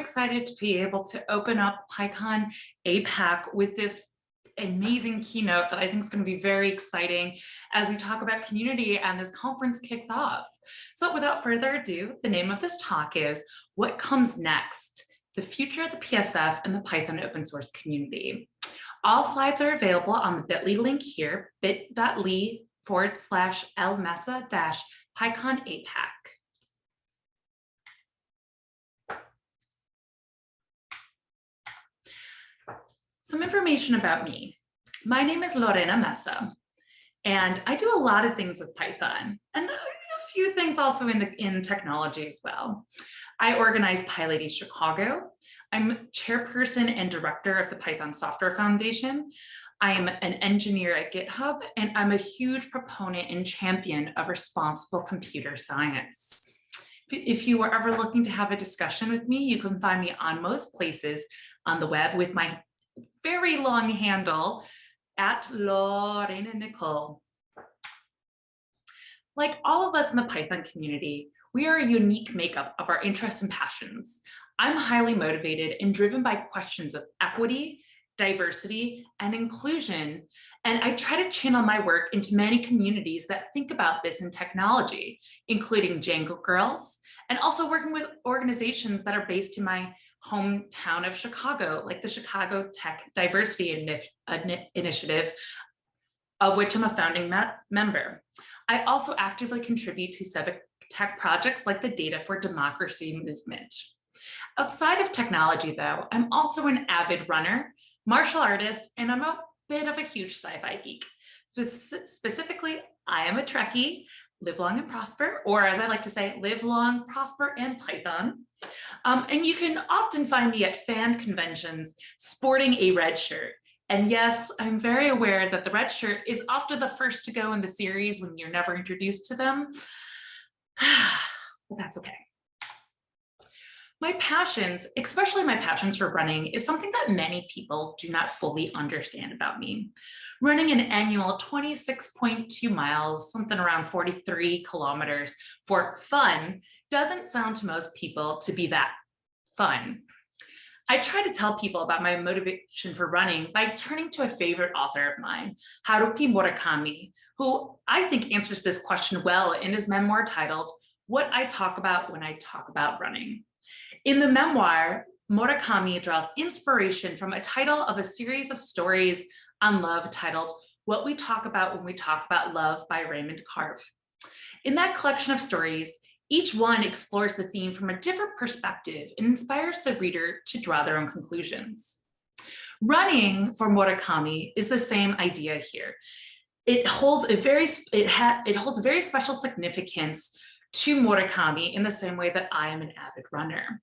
excited to be able to open up PyCon APAC with this amazing keynote that I think is going to be very exciting as we talk about community and this conference kicks off. So without further ado, the name of this talk is What Comes Next? The Future of the PSF and the Python open source community. All slides are available on the bit.ly link here, bit.ly forward slash lmesa dash PyCon APAC. Some information about me. My name is Lorena Mesa, and I do a lot of things with Python and a few things also in, the, in technology as well. I organize PyLady Chicago. I'm chairperson and director of the Python Software Foundation. I am an engineer at GitHub, and I'm a huge proponent and champion of responsible computer science. If you are ever looking to have a discussion with me, you can find me on most places on the web with my very long handle at Lorena Nicole. Like all of us in the Python community, we are a unique makeup of our interests and passions. I'm highly motivated and driven by questions of equity, diversity, and inclusion. And I try to channel my work into many communities that think about this in technology, including Django Girls, and also working with organizations that are based in my hometown of Chicago, like the Chicago Tech Diversity uh, Initiative, of which I'm a founding member. I also actively contribute to civic tech projects like the Data for Democracy movement. Outside of technology, though, I'm also an avid runner, martial artist, and I'm a bit of a huge sci-fi geek. Spe specifically, I am a Trekkie, live long and prosper, or as I like to say, live long, prosper, and Python. Um, and you can often find me at fan conventions sporting a red shirt. And yes, I'm very aware that the red shirt is often the first to go in the series when you're never introduced to them. but that's okay. My passions, especially my passions for running, is something that many people do not fully understand about me. Running an annual 26.2 miles, something around 43 kilometers for fun doesn't sound to most people to be that fun. I try to tell people about my motivation for running by turning to a favorite author of mine, Haruki Murakami, who I think answers this question well in his memoir titled, What I Talk About When I Talk About Running. In the memoir, Murakami draws inspiration from a title of a series of stories on love titled What We Talk About When We Talk About Love by Raymond Carver. In that collection of stories, each one explores the theme from a different perspective and inspires the reader to draw their own conclusions. Running for Murakami is the same idea here. It holds a very it, it holds very special significance to Murakami in the same way that I am an avid runner.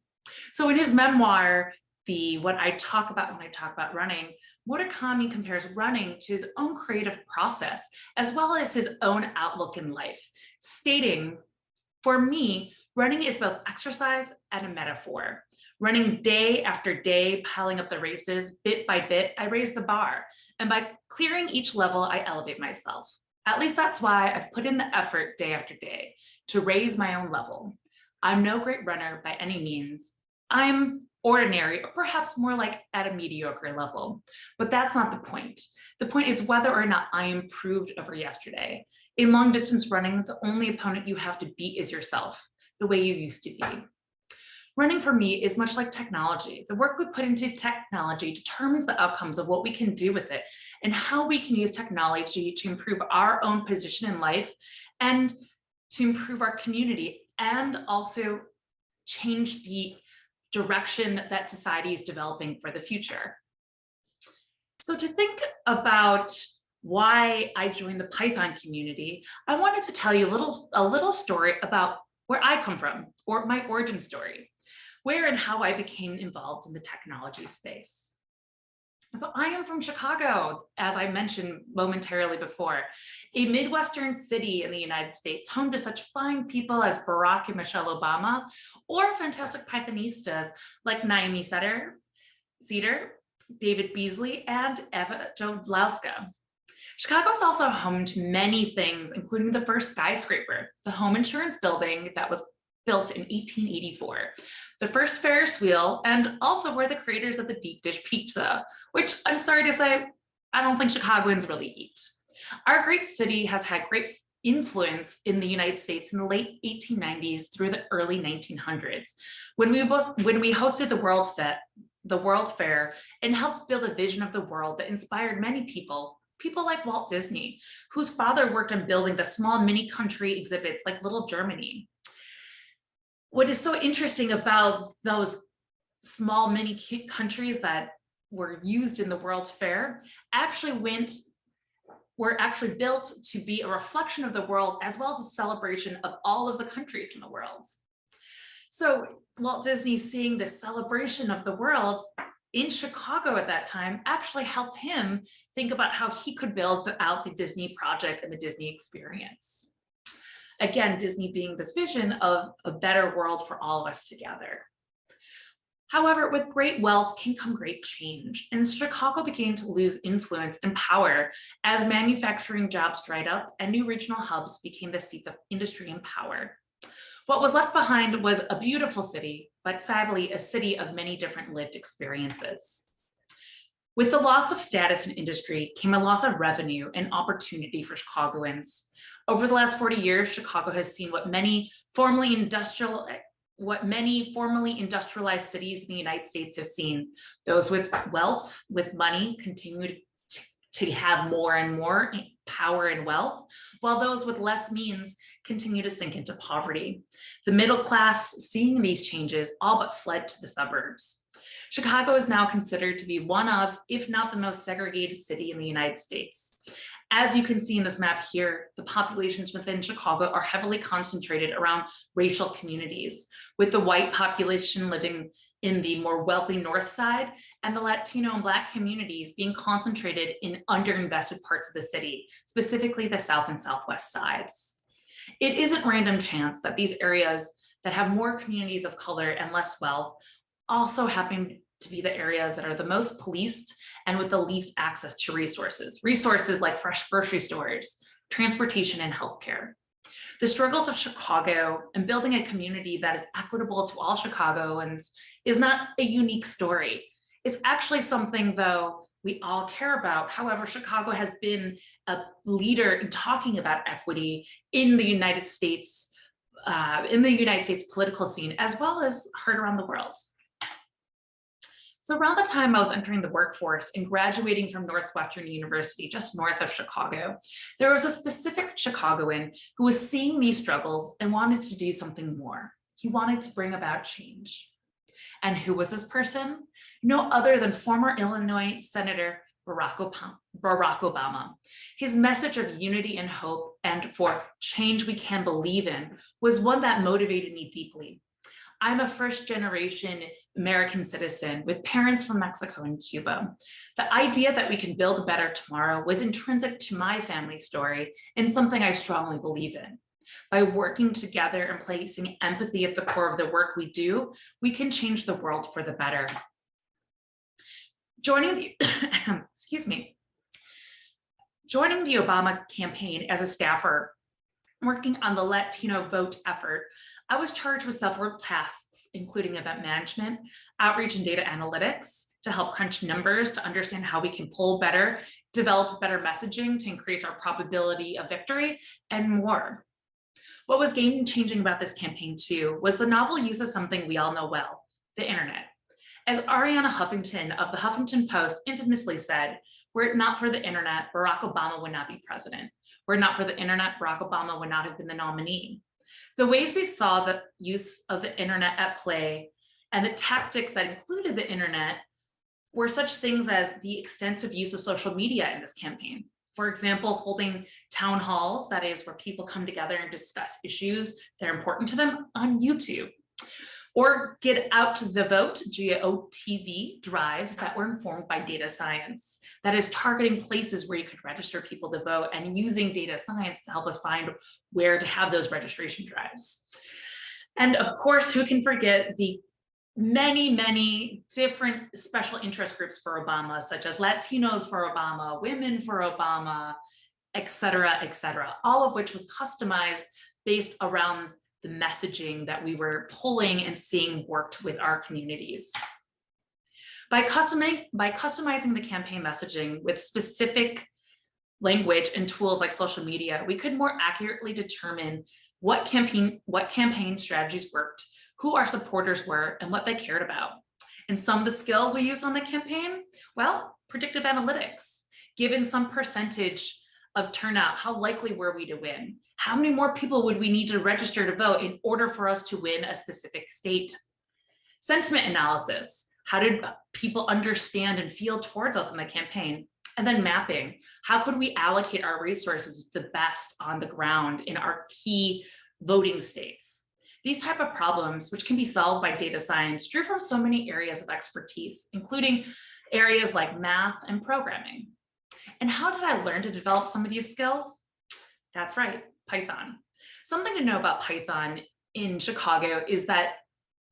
So in his memoir, the what I talk about when I talk about running, Murakami compares running to his own creative process, as well as his own outlook in life, stating for me, running is both exercise and a metaphor. Running day after day, piling up the races, bit by bit, I raise the bar. And by clearing each level, I elevate myself. At least that's why I've put in the effort day after day to raise my own level. I'm no great runner by any means. I'm ordinary, or perhaps more like at a mediocre level, but that's not the point. The point is whether or not I improved over yesterday. In long distance running, the only opponent you have to beat is yourself, the way you used to be. Running for me is much like technology. The work we put into technology determines the outcomes of what we can do with it and how we can use technology to improve our own position in life and to improve our community and also change the direction that society is developing for the future. So to think about why I joined the Python community, I wanted to tell you a little, a little story about where I come from, or my origin story, where and how I became involved in the technology space. So I am from Chicago, as I mentioned momentarily before, a Midwestern city in the United States, home to such fine people as Barack and Michelle Obama, or fantastic Pythonistas like Naomi Ceder, Ceder, David Beazley, and Ewa Jodlowska. Chicago is also home to many things, including the first skyscraper, the home insurance building that was built in 1884, the first Ferris wheel, and also were the creators of the deep dish pizza, which I'm sorry to say, I don't think Chicagoans really eat. Our great city has had great influence in the United States in the late 1890s through the early 1900s, when we both when we hosted the World Fair, the World Fair, and helped build a vision of the world that inspired many people, people like Walt Disney, whose father worked on building the small mini country exhibits like Little Germany. What is so interesting about those small mini countries that were used in the World's Fair actually went were actually built to be a reflection of the world as well as a celebration of all of the countries in the world. So Walt Disney seeing the celebration of the world in Chicago at that time actually helped him think about how he could build out the Disney project and the Disney experience. Again, Disney being this vision of a better world for all of us together. However, with great wealth can come great change, and Chicago began to lose influence and power as manufacturing jobs dried up and new regional hubs became the seats of industry and power. What was left behind was a beautiful city, but sadly a city of many different lived experiences. With the loss of status in industry came a loss of revenue and opportunity for Chicagoans. Over the last 40 years, Chicago has seen what many formerly industrial what many formerly industrialized cities in the United States have seen. Those with wealth, with money, continue to, to have more and more power and wealth, while those with less means continue to sink into poverty. The middle class, seeing these changes, all but fled to the suburbs. Chicago is now considered to be one of, if not the most segregated city in the United States. As you can see in this map here, the populations within Chicago are heavily concentrated around racial communities, with the white population living in the more wealthy north side and the Latino and Black communities being concentrated in underinvested parts of the city, specifically the south and southwest sides. It isn't random chance that these areas that have more communities of color and less wealth also happen to be the areas that are the most policed and with the least access to resources. Resources like fresh grocery stores, transportation and healthcare. The struggles of Chicago and building a community that is equitable to all Chicagoans is not a unique story. It's actually something though we all care about. However, Chicago has been a leader in talking about equity in the United States, uh, in the United States political scene, as well as heard around the world. So around the time I was entering the workforce and graduating from Northwestern University, just north of Chicago, there was a specific Chicagoan who was seeing these struggles and wanted to do something more. He wanted to bring about change. And who was this person? No other than former Illinois Senator Barack Obama. His message of unity and hope and for change we can believe in was one that motivated me deeply. I'm a first generation American citizen with parents from Mexico and Cuba. The idea that we can build a better tomorrow was intrinsic to my family story and something I strongly believe in. By working together and placing empathy at the core of the work we do, we can change the world for the better. Joining the, excuse me, joining the Obama campaign as a staffer, working on the Latino vote effort, I was charged with several tasks, including event management, outreach and data analytics to help crunch numbers to understand how we can pull better, develop better messaging to increase our probability of victory, and more. What was game changing about this campaign too was the novel use of something we all know well, the internet. As Arianna Huffington of the Huffington Post infamously said, were it not for the internet, Barack Obama would not be president. Were it not for the internet, Barack Obama would not have been the nominee. The ways we saw the use of the internet at play and the tactics that included the internet were such things as the extensive use of social media in this campaign. For example, holding town halls, that is where people come together and discuss issues that are important to them on YouTube or get out the vote GOTV drives that were informed by data science that is targeting places where you could register people to vote and using data science to help us find where to have those registration drives. And of course, who can forget the many, many different special interest groups for Obama, such as Latinos for Obama, Women for Obama, et cetera, et cetera, all of which was customized based around the messaging that we were pulling and seeing worked with our communities. By, customize, by customizing the campaign messaging with specific language and tools like social media, we could more accurately determine what campaign, what campaign strategies worked, who our supporters were, and what they cared about. And some of the skills we used on the campaign, well, predictive analytics, given some percentage of turnout, how likely were we to win? How many more people would we need to register to vote in order for us to win a specific state? Sentiment analysis, how did people understand and feel towards us in the campaign? And then mapping, how could we allocate our resources the best on the ground in our key voting states? These type of problems, which can be solved by data science, drew from so many areas of expertise, including areas like math and programming. And how did I learn to develop some of these skills? That's right, Python. Something to know about Python in Chicago is that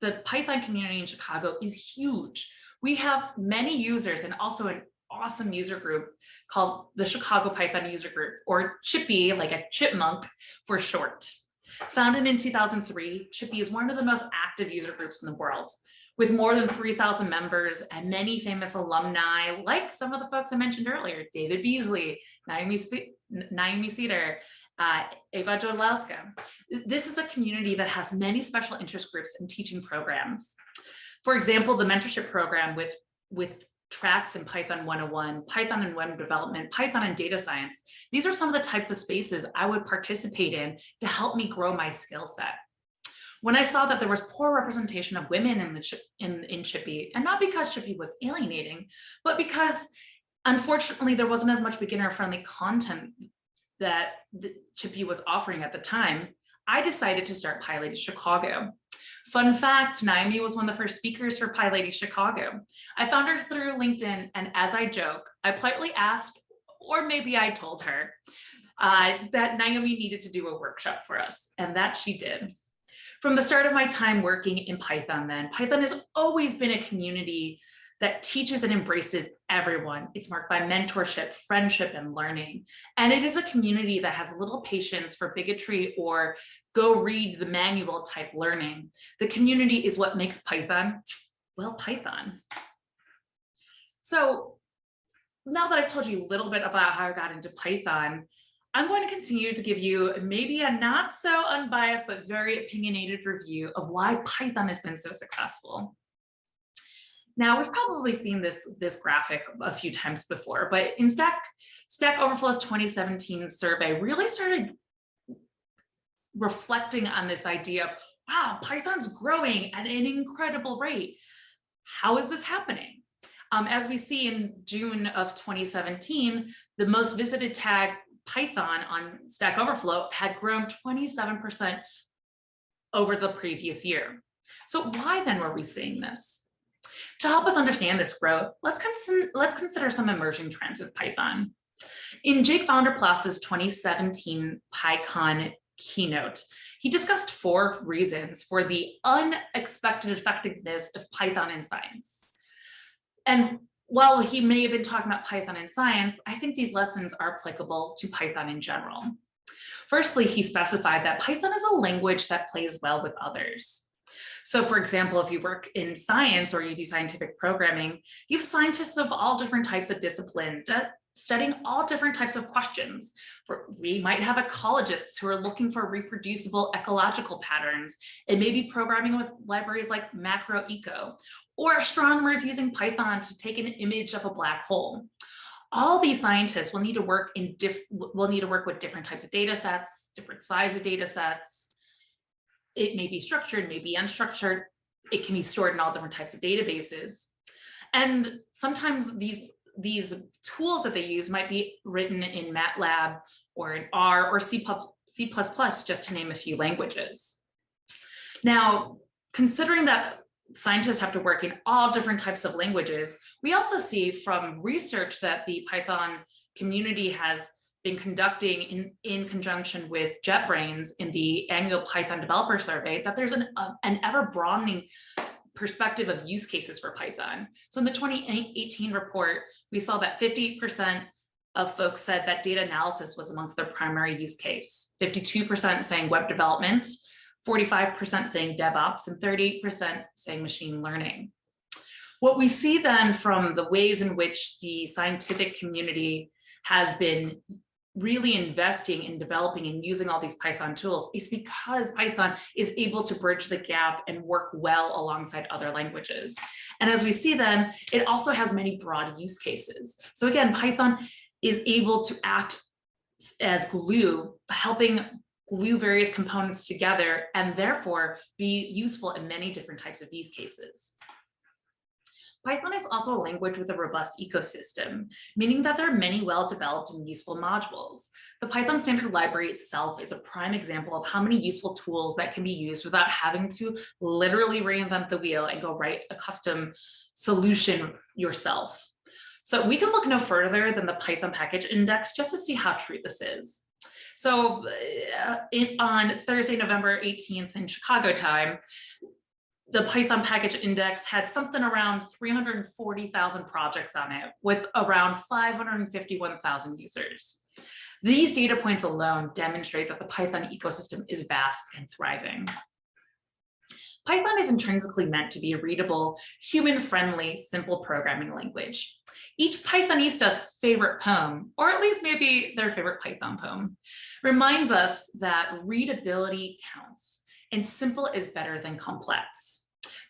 the Python community in Chicago is huge. We have many users and also an awesome user group called the Chicago Python User Group, or ChiPy, like a chipmunk for short. Founded in 2003, ChiPy is one of the most active user groups in the world with more than 3,000 members and many famous alumni, like some of the folks I mentioned earlier, David Beazley, Naomi, Naomi Ceder, uh, Ewa Jodlowska. This is a community that has many special interest groups and teaching programs. For example, the mentorship program with, with tracks in Python 101, Python and web development, Python and data science. These are some of the types of spaces I would participate in to help me grow my skill set when I saw that there was poor representation of women in the in, in ChiPy, and not because ChiPy was alienating, but because unfortunately there wasn't as much beginner friendly content that ChiPy was offering at the time, I decided to start PyLady Chicago. Fun fact, Naomi was one of the first speakers for PyLady Chicago. I found her through LinkedIn, and as I joke, I politely asked, or maybe I told her, uh, that Naomi needed to do a workshop for us, and that she did. From the start of my time working in Python then, Python has always been a community that teaches and embraces everyone. It's marked by mentorship, friendship, and learning. And it is a community that has little patience for bigotry or go read the manual type learning. The community is what makes Python, well, Python. So now that I've told you a little bit about how I got into Python, I'm going to continue to give you maybe a not so unbiased, but very opinionated review of why Python has been so successful. Now, we've probably seen this, this graphic a few times before, but in Stack, Stack Overflow's 2017 survey really started reflecting on this idea of, wow, Python's growing at an incredible rate. How is this happening? Um, as we see in June of 2017, the most visited tag Python on Stack Overflow had grown 27% over the previous year. So why then were we seeing this? To help us understand this growth, let's, cons let's consider some emerging trends with Python. In Jake Founder Vanderplas's 2017 PyCon keynote, he discussed four reasons for the unexpected effectiveness of Python in science. And while he may have been talking about Python and science, I think these lessons are applicable to Python in general. Firstly, he specified that Python is a language that plays well with others. So for example, if you work in science or you do scientific programming, you have scientists of all different types of discipline studying all different types of questions. We might have ecologists who are looking for reproducible ecological patterns It may be programming with libraries like MacroEco, or astronomers using Python to take an image of a black hole. All these scientists will need to work in diff will need to work with different types of data sets, different size of data sets. It may be structured, may be unstructured. It can be stored in all different types of databases. And sometimes these, these tools that they use might be written in MATLAB or in R or C++, C++, just to name a few languages. Now, considering that scientists have to work in all different types of languages. We also see from research that the Python community has been conducting in, in conjunction with JetBrains in the annual Python developer survey that there's an, uh, an ever broadening perspective of use cases for Python. So in the 2018 report, we saw that 50% of folks said that data analysis was amongst their primary use case, 52% saying web development, 45% saying DevOps, and 38% saying machine learning. What we see then from the ways in which the scientific community has been really investing in developing and using all these Python tools is because Python is able to bridge the gap and work well alongside other languages. And as we see then, it also has many broad use cases. So again, Python is able to act as glue, helping glue various components together and therefore be useful in many different types of use cases. Python is also a language with a robust ecosystem, meaning that there are many well-developed and useful modules. The Python standard library itself is a prime example of how many useful tools that can be used without having to literally reinvent the wheel and go write a custom solution yourself. So we can look no further than the Python package index just to see how true this is. So uh, in, on Thursday, November 18th in Chicago time, the Python package index had something around 340,000 projects on it with around 551,000 users. These data points alone demonstrate that the Python ecosystem is vast and thriving. Python is intrinsically meant to be a readable, human-friendly, simple programming language. Each Pythonista's favorite poem, or at least maybe their favorite Python poem, reminds us that readability counts and simple is better than complex.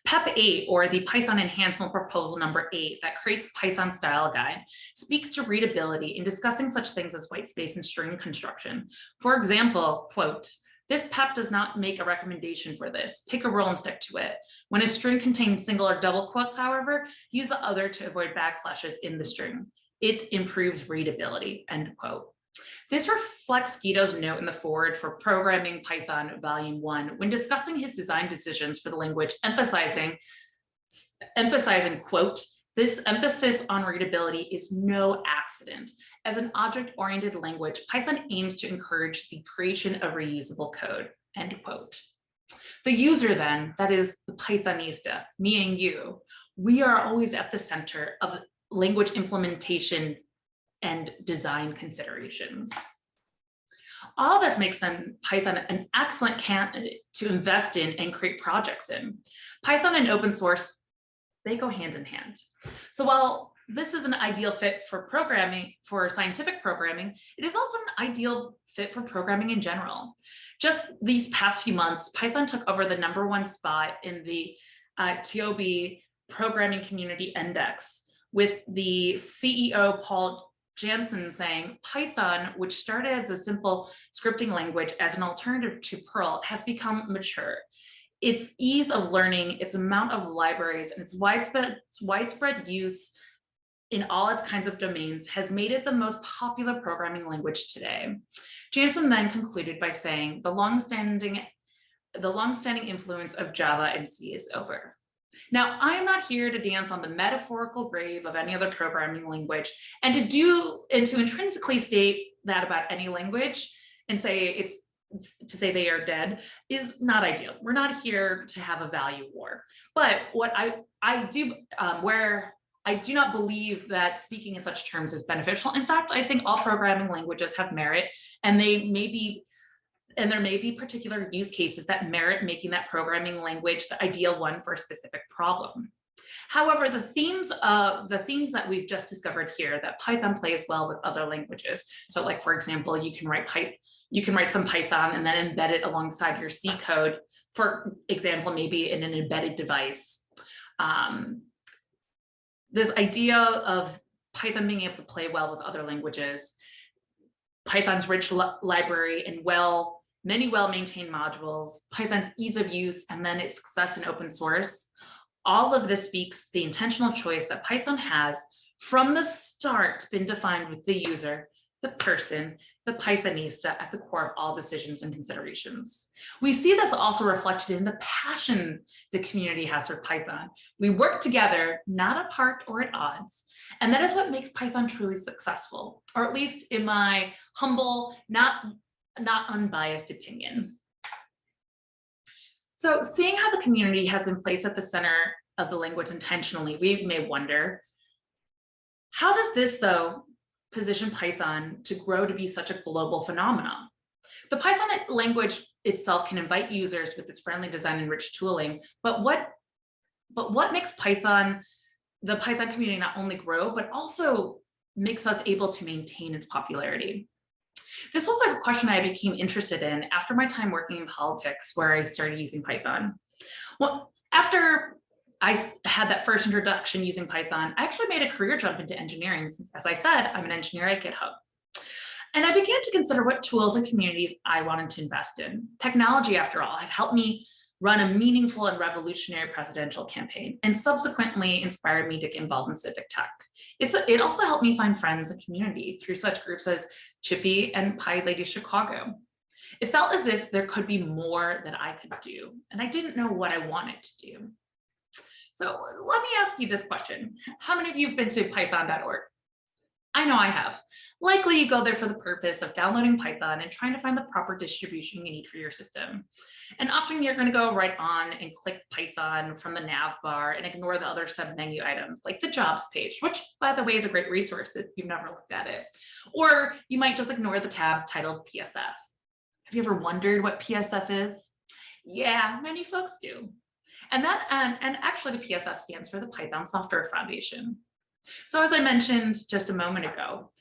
PEP 8, or the Python Enhancement Proposal number 8 that creates Python style guide, speaks to readability in discussing such things as white space and string construction. For example, quote, this PEP does not make a recommendation for this. Pick a rule and stick to it. When a string contains single or double quotes, however, use the other to avoid backslashes in the string. It improves readability, end quote. This reflects Guido's note in the foreword for Programming Python Volume 1 when discussing his design decisions for the language, emphasizing, emphasizing, quote, this emphasis on readability is no accident. As an object-oriented language, Python aims to encourage the creation of reusable code, end quote. The user then, that is the Pythonista, me and you, we are always at the center of language implementation and design considerations. All this makes them Python an excellent candidate to invest in and create projects in. Python and open source, they go hand in hand. So while this is an ideal fit for programming, for scientific programming, it is also an ideal fit for programming in general. Just these past few months, Python took over the number one spot in the uh, TIOBE Programming Community Index with the CEO Paul Jansen saying Python, which started as a simple scripting language as an alternative to Perl, has become mature. Its ease of learning, its amount of libraries, and its widespread, its widespread use in all its kinds of domains has made it the most popular programming language today. Jansen then concluded by saying the longstanding the longstanding influence of Java and C is over. Now, I am not here to dance on the metaphorical grave of any other programming language and to do and to intrinsically state that about any language and say it's to say they are dead is not ideal. We're not here to have a value war. But what I, I do, um, where I do not believe that speaking in such terms is beneficial. In fact, I think all programming languages have merit and they may be and there may be particular use cases that merit making that programming language the ideal one for a specific problem. However, the themes of the themes that we've just discovered here that Python plays well with other languages. So like, for example, you can write Python you can write some Python and then embed it alongside your C code, for example, maybe in an embedded device. Um, this idea of Python being able to play well with other languages, Python's rich li library and well many well-maintained modules, Python's ease of use, and then its success in open source. All of this speaks to the intentional choice that Python has from the start been defined with the user, the person, the Pythonista at the core of all decisions and considerations. We see this also reflected in the passion the community has for Python. We work together, not apart or at odds. And that is what makes Python truly successful, or at least in my humble, not not unbiased opinion. So seeing how the community has been placed at the center of the language intentionally, we may wonder, how does this though position Python to grow to be such a global phenomenon? The Python language itself can invite users with its friendly design and rich tooling, but what, but what makes Python, the Python community not only grow, but also makes us able to maintain its popularity? This was like a question I became interested in after my time working in politics, where I started using Python. Well, after I had that first introduction using Python, I actually made a career jump into engineering since, as I said, I'm an engineer at GitHub. And I began to consider what tools and communities I wanted to invest in. Technology, after all, had helped me run a meaningful and revolutionary presidential campaign and subsequently inspired me to get involved in civic tech. It's, it also helped me find friends and community through such groups as ChiPy and PyLady Chicago. It felt as if there could be more that I could do, and I didn't know what I wanted to do. So let me ask you this question. How many of you have been to python.org? I know I have. Likely you go there for the purpose of downloading Python and trying to find the proper distribution you need for your system. And often you're going to go right on and click Python from the nav bar and ignore the other sub-menu items like the jobs page, which by the way is a great resource if you've never looked at it. Or you might just ignore the tab titled PSF. Have you ever wondered what PSF is? Yeah, many folks do. And that and, and actually the PSF stands for the Python Software Foundation. So as I mentioned just a moment ago,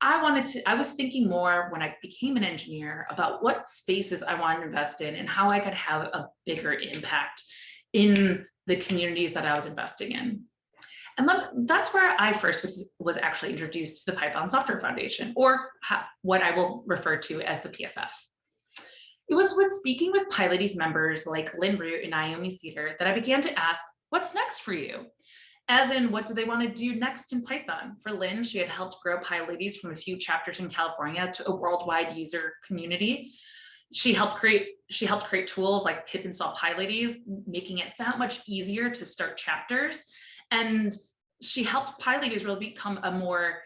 I wanted to, I was thinking more when I became an engineer about what spaces I wanted to invest in and how I could have a bigger impact in the communities that I was investing in. And that's where I first was, was actually introduced to the Python Software Foundation, or what I will refer to as the PSF. It was with speaking with PyLadies members like Lynn Root and Naomi Ceder that I began to ask, what's next for you? As in, what do they want to do next in Python? For Lynn, she had helped grow PyLadies from a few chapters in California to a worldwide user community. She helped create she helped create tools like pip install PyLadies, making it that much easier to start chapters. And she helped PyLadies really become a more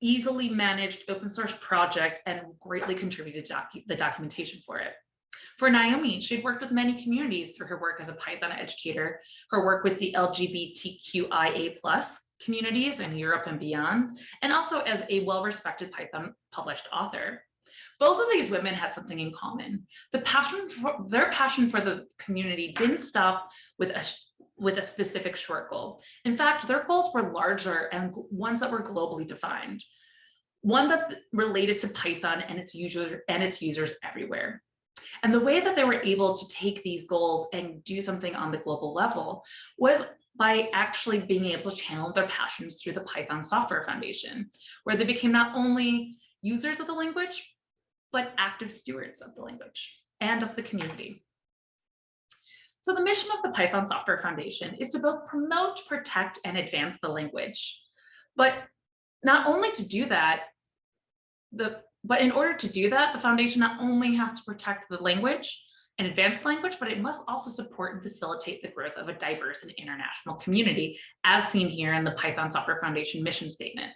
easily managed open source project and greatly contributed to docu the documentation for it. For Naomi, she'd worked with many communities through her work as a Python educator, her work with the LGBTQIA plus communities in Europe and beyond, and also as a well-respected Python published author. Both of these women had something in common. The passion for, their passion for the community didn't stop with a with a specific short goal. In fact, their goals were larger and ones that were globally defined. One that related to Python and its user and its users everywhere. And the way that they were able to take these goals and do something on the global level was by actually being able to channel their passions through the Python Software Foundation, where they became not only users of the language, but active stewards of the language and of the community. So the mission of the Python Software Foundation is to both promote, protect, and advance the language. But not only to do that, the but in order to do that, the foundation not only has to protect the language and advanced language, but it must also support and facilitate the growth of a diverse and international community, as seen here in the Python Software Foundation mission statement.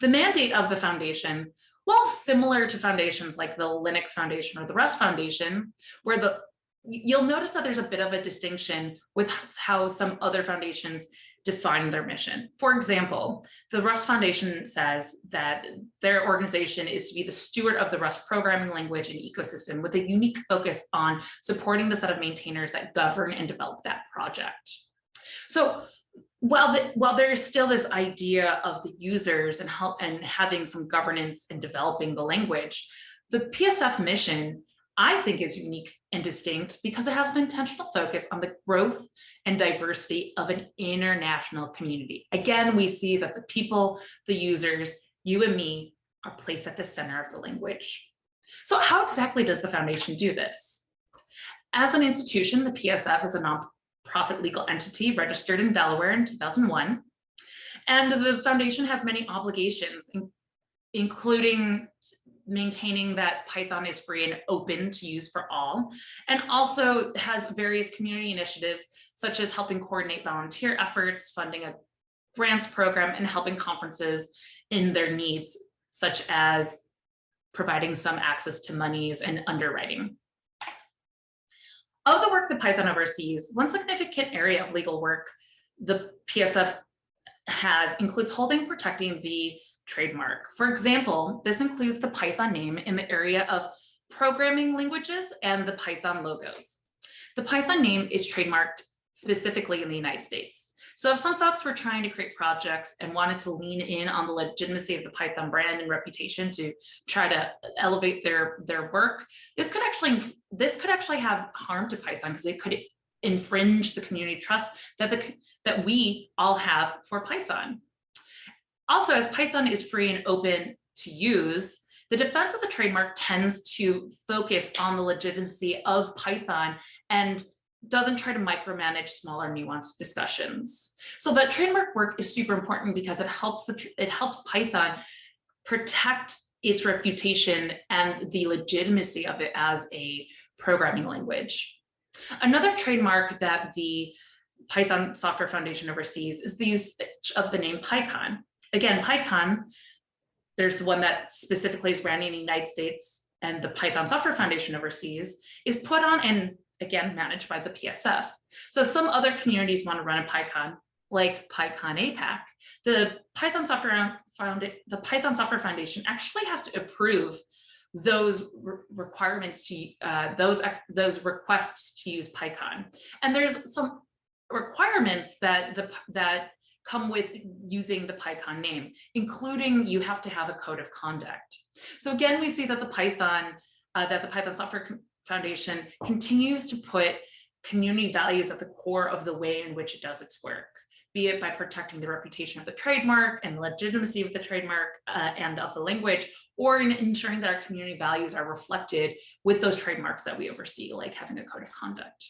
The mandate of the foundation, while similar to foundations like the Linux Foundation or the Rust Foundation, where the you'll notice that there's a bit of a distinction with how some other foundations define their mission. For example, the Rust Foundation says that their organization is to be the steward of the Rust programming language and ecosystem with a unique focus on supporting the set of maintainers that govern and develop that project. So while, the, while there's still this idea of the users and help and having some governance and developing the language, the PSF mission I think is unique and distinct because it has an intentional focus on the growth and diversity of an international community. Again, we see that the people, the users, you and me are placed at the center of the language. So how exactly does the foundation do this? As an institution, the PSF is a nonprofit legal entity registered in Delaware in 2001. And the foundation has many obligations, including maintaining that Python is free and open to use for all, and also has various community initiatives, such as helping coordinate volunteer efforts, funding a grants program, and helping conferences in their needs, such as providing some access to monies and underwriting. Of the work that Python oversees, one significant area of legal work the PSF has includes holding protecting the trademark. For example, this includes the Python name in the area of programming languages, and the Python logos. The Python name is trademarked specifically in the United States. So if some folks were trying to create projects and wanted to lean in on the legitimacy of the Python brand and reputation to try to elevate their, their work, this could actually this could actually have harm to Python because it could infringe the community trust that the that we all have for Python. Also, as Python is free and open to use, the defense of the trademark tends to focus on the legitimacy of Python and doesn't try to micromanage smaller nuanced discussions. So that trademark work is super important because it helps the it helps Python protect its reputation and the legitimacy of it as a programming language. Another trademark that the Python Software Foundation oversees is the use of the name PyCon. Again, PyCon there's the one that specifically is branding in the United States and the Python Software Foundation overseas is put on and again managed by the PSF. So some other communities want to run a PyCon like PyCon APAC, the Python Software Found the Python Software Foundation actually has to approve those re requirements to uh, those those requests to use PyCon. And there's some requirements that the that come with using the PyCon name, including you have to have a code of conduct. So again, we see that the Python, uh, that the Python Software Foundation continues to put community values at the core of the way in which it does its work, be it by protecting the reputation of the trademark and legitimacy of the trademark uh, and of the language, or in ensuring that our community values are reflected with those trademarks that we oversee, like having a code of conduct.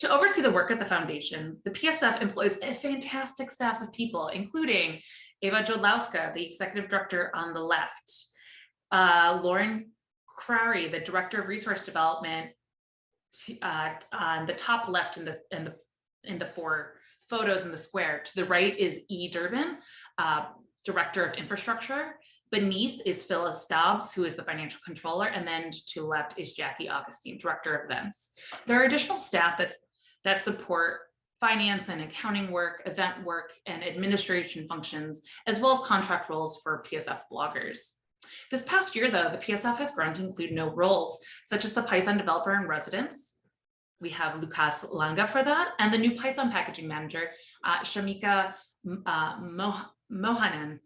To oversee the work at the foundation, the PSF employs a fantastic staff of people, including Ewa Jodlowska, the executive director on the left, uh, Lauren Crary, the director of resource development uh, on the top left in the, in the, in the four photos in the square. To the right is E. Durbin, uh, director of infrastructure. Beneath is Phyllis Dobbs, who is the financial controller, and then to the left is Jackie Augustine, director of events. There are additional staff that's that support finance and accounting work, event work, and administration functions, as well as contract roles for PSF bloggers. This past year, though, the PSF has grown to include no roles, such as the Python developer in residence. We have Łukasz Langa for that, and the new Python packaging manager, uh, Shamika uh, Moh Mohanan.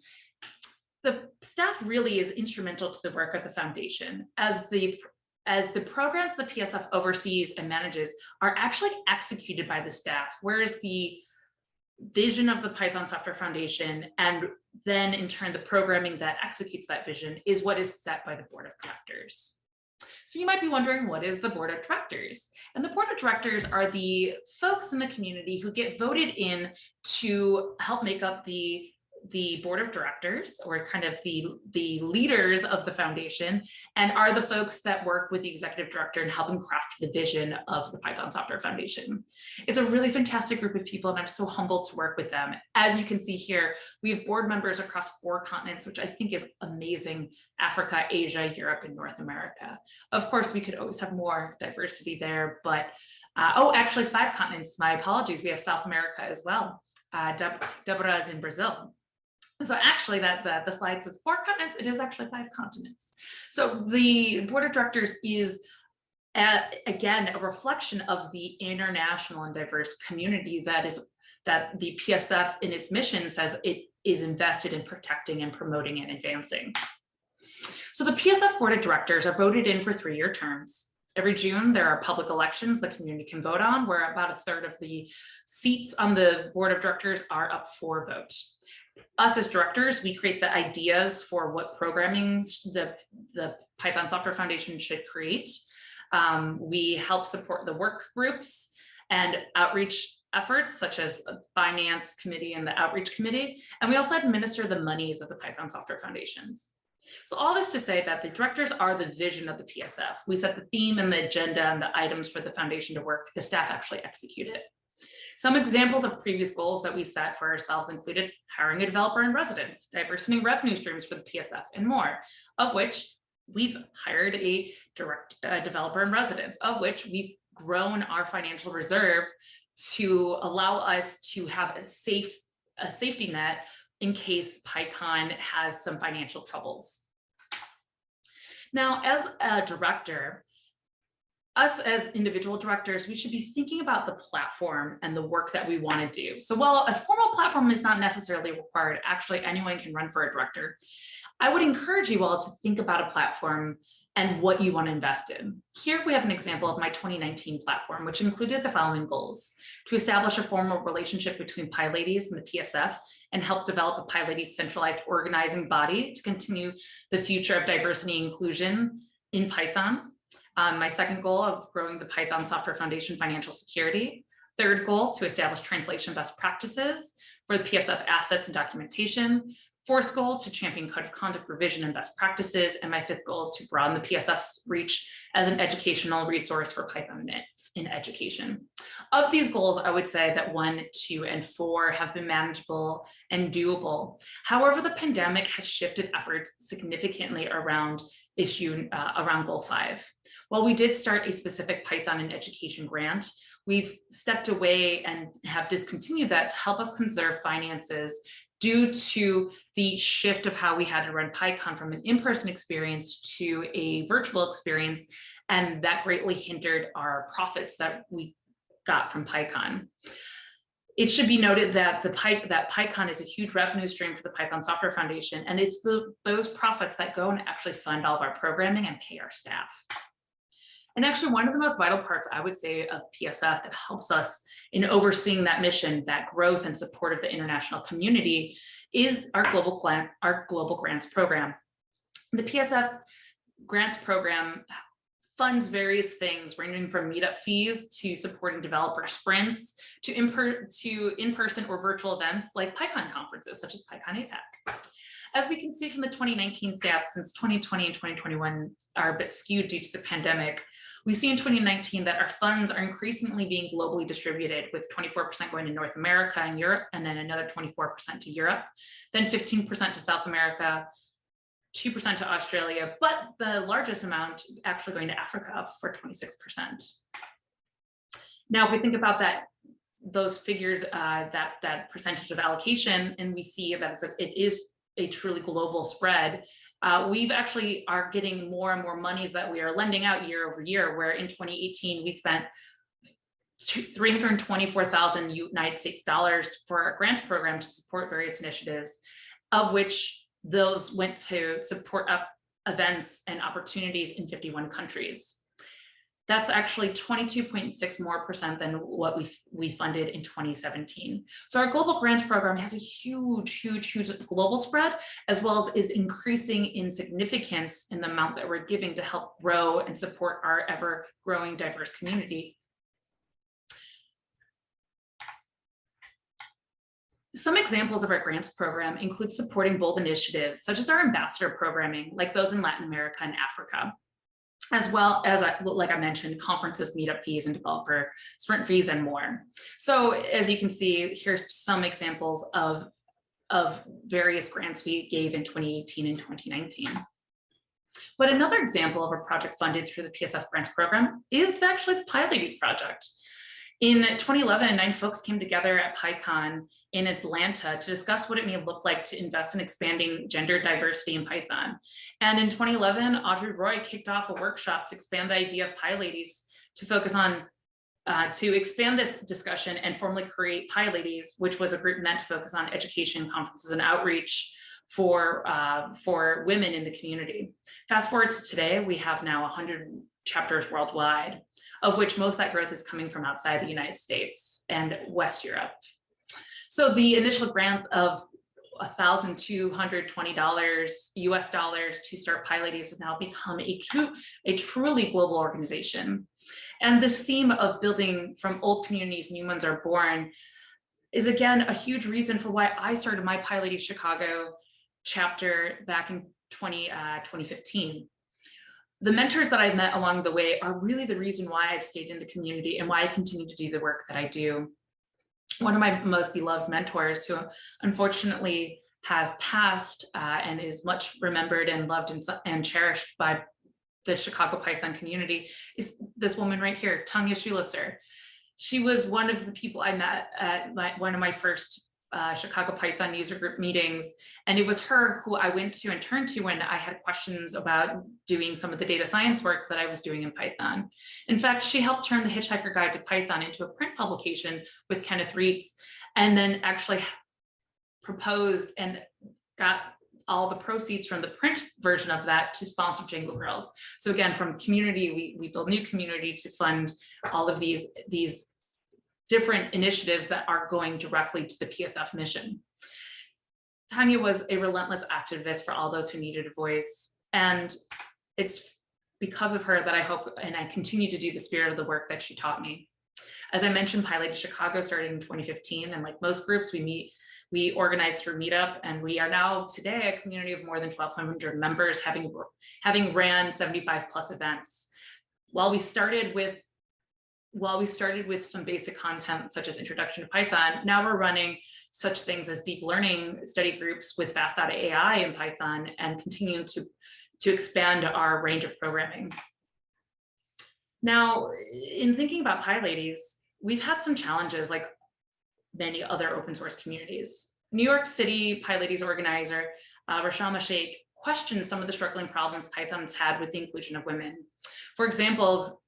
The staff really is instrumental to the work of the foundation as the as the programs the PSF oversees and manages are actually executed by the staff, whereas the vision of the Python Software Foundation and then in turn the programming that executes that vision is what is set by the board of directors. So you might be wondering, what is the board of directors? And the board of directors are the folks in the community who get voted in to help make up the the board of directors or kind of the, the leaders of the foundation and are the folks that work with the executive director and help him craft the vision of the Python Software Foundation. It's a really fantastic group of people and I'm so humbled to work with them. As you can see here, we have board members across four continents, which I think is amazing, Africa, Asia, Europe, and North America. Of course, we could always have more diversity there, but uh, oh, actually five continents, my apologies. We have South America as well. Uh, Deb Deborah is in Brazil. So actually that the, the slide says four continents, it is actually five continents. So the board of directors is again, a reflection of the international and diverse community that is that the PSF in its mission says it is invested in protecting and promoting and advancing. So the PSF board of directors are voted in for three-year terms. Every June, there are public elections the community can vote on, where about a third of the seats on the board of directors are up for vote us as directors, we create the ideas for what programming the, the Python Software Foundation should create. Um, we help support the work groups and outreach efforts such as finance committee and the outreach committee. And we also administer the monies of the Python Software Foundations. So all this to say that the directors are the vision of the PSF. We set the theme and the agenda and the items for the foundation to work. The staff actually execute it. Some examples of previous goals that we set for ourselves included hiring a developer in residence, diversity revenue streams for the PSF, and more, of which we've hired a direct uh, developer in residence, of which we've grown our financial reserve to allow us to have a safe a safety net in case PyCon has some financial troubles. Now, as a director, us as individual directors, we should be thinking about the platform and the work that we want to do. So while a formal platform is not necessarily required, actually anyone can run for a director. I would encourage you all to think about a platform and what you want to invest in. Here we have an example of my 2019 platform, which included the following goals. To establish a formal relationship between PyLadies and the PSF and help develop a PyLadies centralized organizing body to continue the future of diversity and inclusion in Python. Um, my second goal of growing the Python Software Foundation financial security. Third goal, to establish translation best practices for the PSF assets and documentation. Fourth goal, to champion code of conduct revision and best practices. And my fifth goal, to broaden the PSF's reach as an educational resource for Python in education. Of these goals, I would say that one, two, and four have been manageable and doable. However, the pandemic has shifted efforts significantly around issue uh, around goal five. While we did start a specific Python in education grant, we've stepped away and have discontinued that to help us conserve finances due to the shift of how we had to run PyCon from an in-person experience to a virtual experience. And that greatly hindered our profits that we got from PyCon. It should be noted that the Py, that PyCon is a huge revenue stream for the Python Software Foundation, and it's the those profits that go and actually fund all of our programming and pay our staff. And actually one of the most vital parts I would say of PSF that helps us in overseeing that mission, that growth and support of the international community is our global, plan, our global grants program. The PSF grants program funds various things ranging from meetup fees to supporting developer sprints to in-person to in or virtual events like PyCon conferences such as PyCon APAC. As we can see from the 2019 stats, since 2020 and 2021 are a bit skewed due to the pandemic, we see in 2019 that our funds are increasingly being globally distributed with 24% going to North America and Europe, and then another 24% to Europe, then 15% to South America, 2% to Australia, but the largest amount actually going to Africa for 26%. Now, if we think about that those figures, uh, that that percentage of allocation, and we see that it's a, it is a truly global spread, uh, we've actually are getting more and more monies that we are lending out year over year, where in 2018 we spent 324,000 United States dollars for our grants program to support various initiatives, of which those went to support up events and opportunities in 51 countries. That's actually 22.6 more percent than what we, we funded in 2017. So our global grants program has a huge, huge, huge global spread, as well as is increasing in significance in the amount that we're giving to help grow and support our ever growing diverse community. Some examples of our grants program include supporting bold initiatives, such as our ambassador programming, like those in Latin America and Africa as well as, like I mentioned, conferences, meetup fees, and developer sprint fees, and more. So as you can see, here's some examples of, of various grants we gave in 2018 and 2019. But another example of a project funded through the PSF grants program is actually the PyLadies project. In 2011, nine folks came together at PyCon in Atlanta to discuss what it may look like to invest in expanding gender diversity in Python. And in 2011, Audrey Roy kicked off a workshop to expand the idea of PyLadies to focus on uh, to expand this discussion and formally create PyLadies, which was a group meant to focus on education, conferences, and outreach for, uh, for women in the community. Fast forward to today, we have now 100 chapters worldwide of which most that growth is coming from outside the United States and West Europe. So the initial grant of $1,220 US dollars to start PyLadies has now become a, true, a truly global organization. And this theme of building from old communities, new ones are born is again a huge reason for why I started my PyLadies Chicago chapter back in 20, uh, 2015 the mentors that I've met along the way are really the reason why I've stayed in the community and why I continue to do the work that I do. One of my most beloved mentors who unfortunately has passed uh, and is much remembered and loved and, and, cherished by the Chicago Python community is this woman right here, Tanya Schlusser. She was one of the people I met at my, one of my first uh, Chicago Python user group meetings. And it was her who I went to and turned to when I had questions about doing some of the data science work that I was doing in Python. In fact, she helped turn the Hitchhiker Guide to Python into a print publication with Kenneth Reitz, and then actually proposed and got all the proceeds from the print version of that to sponsor Django Girls. So again, from community, we, we build new community to fund all of these, these different initiatives that are going directly to the PSF mission. Tanya was a relentless activist for all those who needed a voice. And it's because of her that I hope and I continue to do the spirit of the work that she taught me. As I mentioned, PyLady Chicago started in 2015, and like most groups, we meet we organized through Meetup, and we are now today a community of more than 1,200 members, having, having ran 75 plus events. While we started with while we started with some basic content such as introduction to Python, now we're running such things as deep learning study groups with fast.ai in Python and continuing to, to expand our range of programming. Now, in thinking about PyLadies, we've had some challenges like many other open source communities. New York City PyLadies organizer, uh, Reshama Shaikh, questioned some of the struggling problems Python's had with the inclusion of women. For example,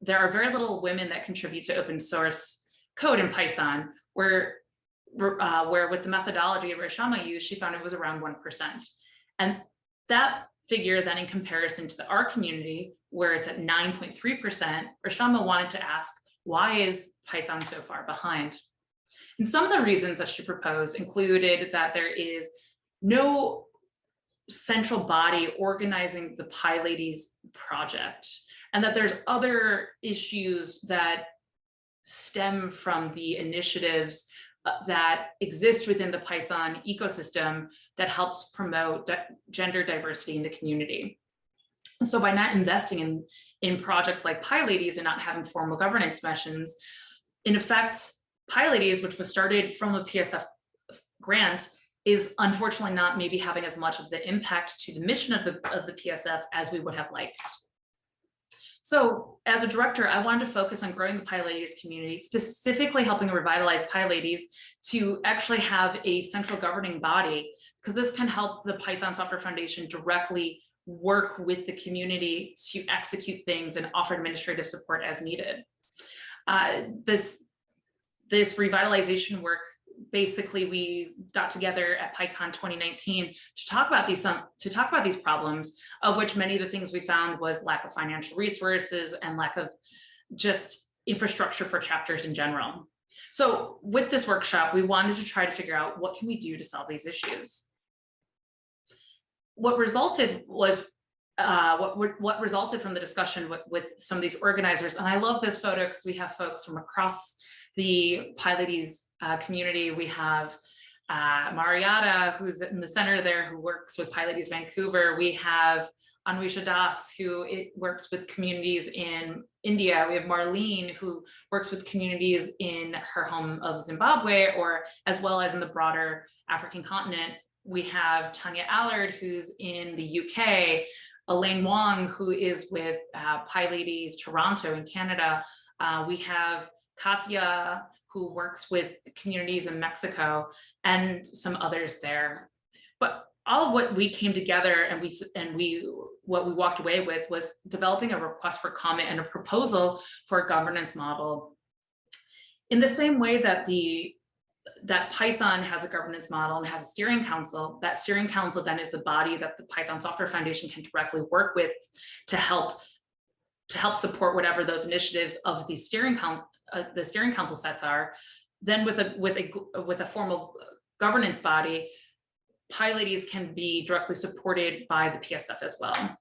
there are very little women that contribute to open source code in Python, where, uh, where with the methodology Reshama used, she found it was around 1%. And that figure then in comparison to the R community, where it's at 9.3%, Reshama wanted to ask, why is Python so far behind? And some of the reasons that she proposed included that there is no central body organizing the PyLadies project and that there's other issues that stem from the initiatives uh, that exist within the Python ecosystem that helps promote gender diversity in the community. So by not investing in, in projects like PyLadies and not having formal governance missions, in effect, PyLadies, which was started from a PSF grant, is unfortunately not maybe having as much of the impact to the mission of the, of the PSF as we would have liked. So as a director, I wanted to focus on growing the PyLadies community, specifically helping revitalize PyLadies to actually have a central governing body, because this can help the Python Software Foundation directly work with the community to execute things and offer administrative support as needed. Uh, this, this revitalization work basically we got together at PyCon 2019 to talk about these some to talk about these problems, of which many of the things we found was lack of financial resources and lack of just infrastructure for chapters in general. So with this workshop, we wanted to try to figure out what can we do to solve these issues. What resulted was uh, what, what resulted from the discussion with, with some of these organizers, and I love this photo because we have folks from across the PyLadies uh, community. We have uh, Mariatta, who's in the center there, who works with PyLadies Vancouver. We have Anwesha Das, who works with communities in India. We have Marlene, who works with communities in her home of Zimbabwe, or as well as in the broader African continent. We have Tania Allard, who's in the UK, Elaine Wong, who is with uh, PyLadies Toronto in Canada. Uh, we have Katya, who works with communities in Mexico and some others there. But all of what we came together and we and we what we walked away with was developing a request for comment and a proposal for a governance model. In the same way that the that Python has a governance model and has a steering council, that steering council then is the body that the Python Software Foundation can directly work with to help to help support whatever those initiatives of the steering council uh, the steering council sets are, then with a with a with a formal governance body, PyLadies can be directly supported by the PSF as well.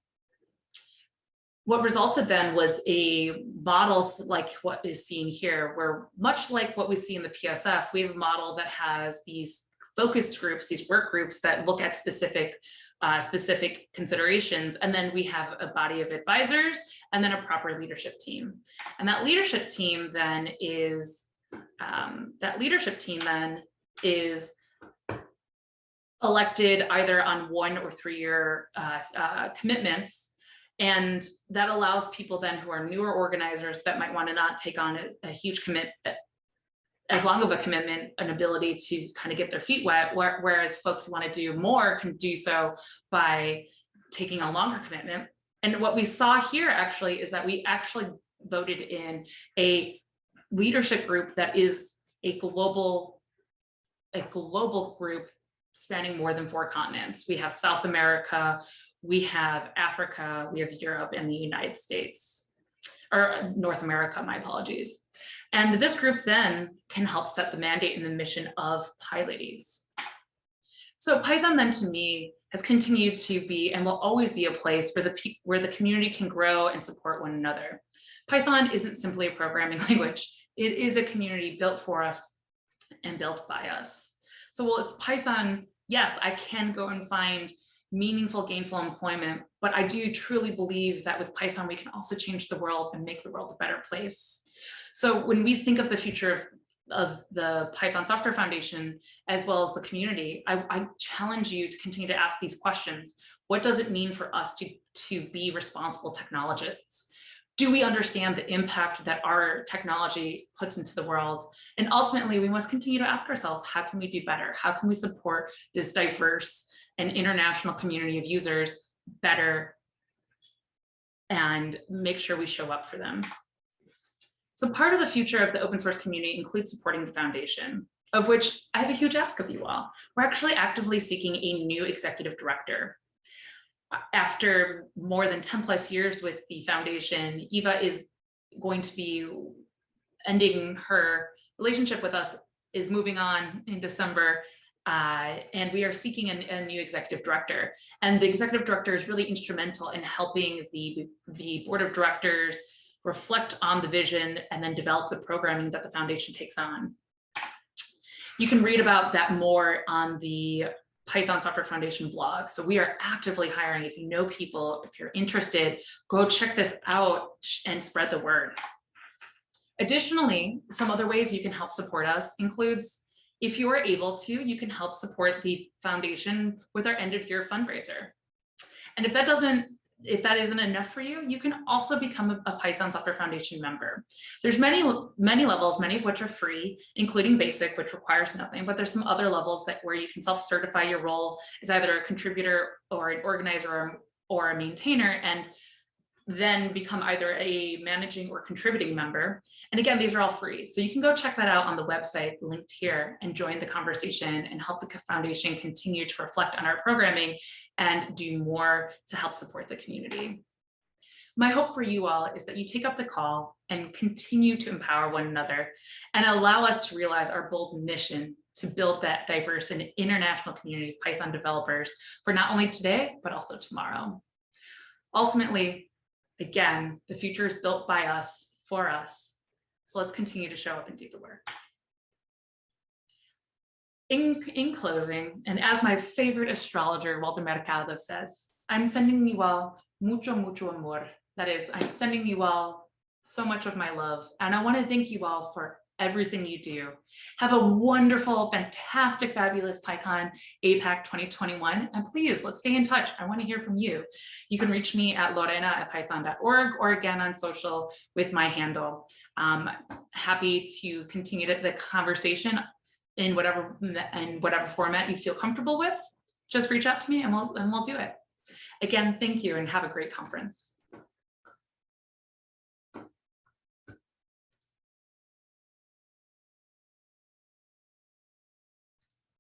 What resulted then was a model like what is seen here, where much like what we see in the PSF, we have a model that has these focused groups, these work groups that look at specific uh, specific considerations. And then we have a body of advisors and then a proper leadership team. And that leadership team then is, um, that leadership team then is elected either on one or three year uh, uh, commitments. And that allows people then who are newer organizers that might want to not take on a, a huge commit, as long of a commitment, an ability to kind of get their feet wet, whereas folks who want to do more can do so by taking a longer commitment. And what we saw here actually is that we actually voted in a leadership group that is a global, a global group spanning more than four continents. We have South America, we have Africa, we have Europe and the United States, or uh, North America, my apologies. And this group then can help set the mandate and the mission of PyLadies. So Python then to me has continued to be and will always be a place where the, where the community can grow and support one another. Python isn't simply a programming language. It is a community built for us and built by us. So well, it's Python, yes, I can go and find meaningful gainful employment, but I do truly believe that with Python, we can also change the world and make the world a better place. So when we think of the future of, of the Python Software Foundation, as well as the community, I, I challenge you to continue to ask these questions. What does it mean for us to, to be responsible technologists? do we understand the impact that our technology puts into the world? And ultimately, we must continue to ask ourselves, how can we do better? How can we support this diverse and international community of users better and make sure we show up for them? So part of the future of the open source community includes supporting the foundation, of which I have a huge ask of you all. We're actually actively seeking a new executive director after more than 10 plus years with the foundation, Ewa is going to be ending her relationship with us, is moving on in December, uh, and we are seeking a, a, new executive director. And the executive director is really instrumental in helping the, the board of directors reflect on the vision and then develop the programming that the foundation takes on. You can read about that more on the Python Software Foundation blog. So we are actively hiring. If you know people, if you're interested, go check this out and spread the word. Additionally, some other ways you can help support us includes if you are able to, you can help support the foundation with our end of year fundraiser. And if that doesn't if that isn't enough for you, you can also become a, Python Software Foundation member. There's many, many levels, many of which are free, including basic, which requires nothing, but there's some other levels that where you can self-certify your role as either a contributor or an organizer or, or a maintainer. And then become either a managing or contributing member. And again, these are all free. So you can go check that out on the website linked here and join the conversation and help the foundation continue to reflect on our programming and do more to help support the community. My hope for you all is that you take up the call and continue to empower one another and allow us to realize our bold mission to build that diverse and international community of Python developers for not only today, but also tomorrow. Ultimately, again, the future is built by us, for us. So let's continue to show up and do the work. In, in closing, and as my favorite astrologer, Walter Mercado says, I'm sending you all mucho, mucho amor. That is, I'm sending you all so much of my love. And I want to thank you all for everything you do. Have a wonderful, fantastic, fabulous PyCon APAC 2021. And please, let's stay in touch. I want to hear from you. You can reach me at lorena at python.org or again on social with my handle. Um, happy to continue the conversation in whatever in whatever format you feel comfortable with. Just reach out to me and we'll, and we'll do it. Again, thank you and have a great conference.